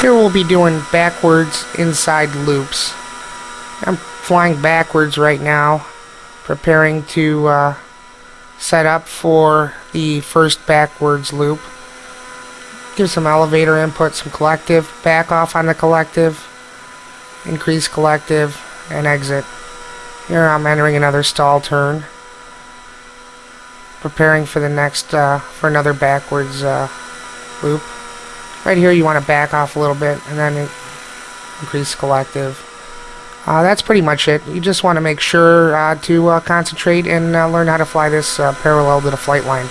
Here we'll be doing backwards inside loops. I'm flying backwards right now, preparing to uh, set up for the first backwards loop. Give some elevator input, some collective, back off on the collective, increase collective, and exit. Here I'm entering another stall turn, preparing for the next, uh, for another backwards uh, loop. Right here you want to back off a little bit and then increase collective. Uh, that's pretty much it. You just want to make sure uh, to uh, concentrate and uh, learn how to fly this uh, parallel to the flight line.